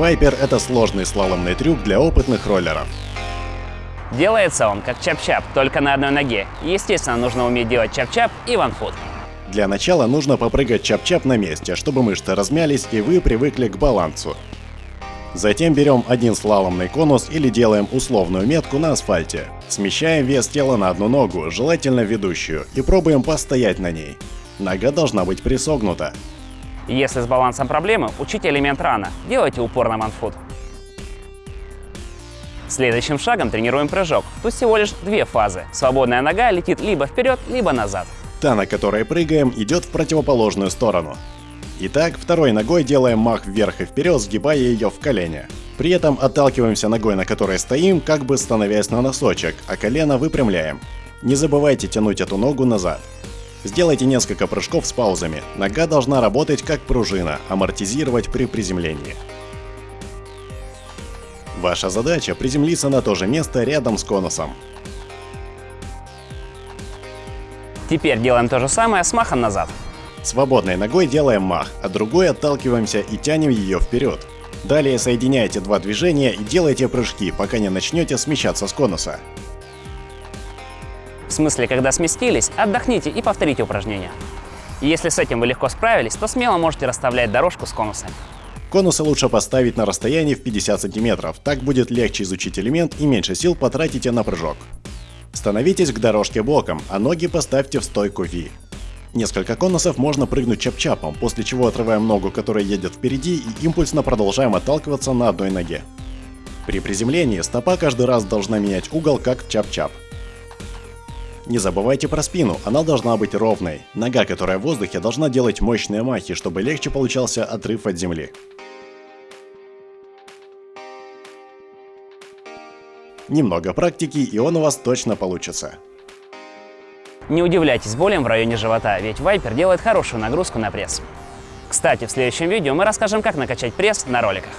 Viper — это сложный слаломный трюк для опытных роллеров. Делается он как чап-чап, только на одной ноге. Естественно, нужно уметь делать чап-чап и ванфут. Для начала нужно попрыгать чап-чап на месте, чтобы мышцы размялись и вы привыкли к балансу. Затем берем один слаломный конус или делаем условную метку на асфальте. Смещаем вес тела на одну ногу, желательно ведущую, и пробуем постоять на ней. Нога должна быть присогнута. Если с балансом проблемы, учите элемент рано. Делайте упор на ванфут. Следующим шагом тренируем прыжок. Тут всего лишь две фазы. Свободная нога летит либо вперед, либо назад. Та, на которой прыгаем, идет в противоположную сторону. Итак, второй ногой делаем мах вверх и вперед, сгибая ее в колени. При этом отталкиваемся ногой, на которой стоим, как бы становясь на носочек, а колено выпрямляем. Не забывайте тянуть эту ногу назад. Сделайте несколько прыжков с паузами. Нога должна работать как пружина, амортизировать при приземлении. Ваша задача приземлиться на то же место рядом с конусом. Теперь делаем то же самое с махом назад. Свободной ногой делаем мах, а другой отталкиваемся и тянем ее вперед. Далее соединяйте два движения и делайте прыжки, пока не начнете смещаться с конуса. В смысле, когда сместились, отдохните и повторите упражнение. Если с этим вы легко справились, то смело можете расставлять дорожку с конусами. Конусы лучше поставить на расстоянии в 50 сантиметров, так будет легче изучить элемент и меньше сил потратите на прыжок. Становитесь к дорожке боком, а ноги поставьте в стойку V. Несколько конусов можно прыгнуть чап-чапом, после чего отрываем ногу, которая едет впереди, и импульсно продолжаем отталкиваться на одной ноге. При приземлении стопа каждый раз должна менять угол, как чап-чап. Не забывайте про спину, она должна быть ровной. Нога, которая в воздухе, должна делать мощные махи, чтобы легче получался отрыв от земли. Немного практики, и он у вас точно получится. Не удивляйтесь болям в районе живота, ведь Viper делает хорошую нагрузку на пресс. Кстати, в следующем видео мы расскажем, как накачать пресс на роликах.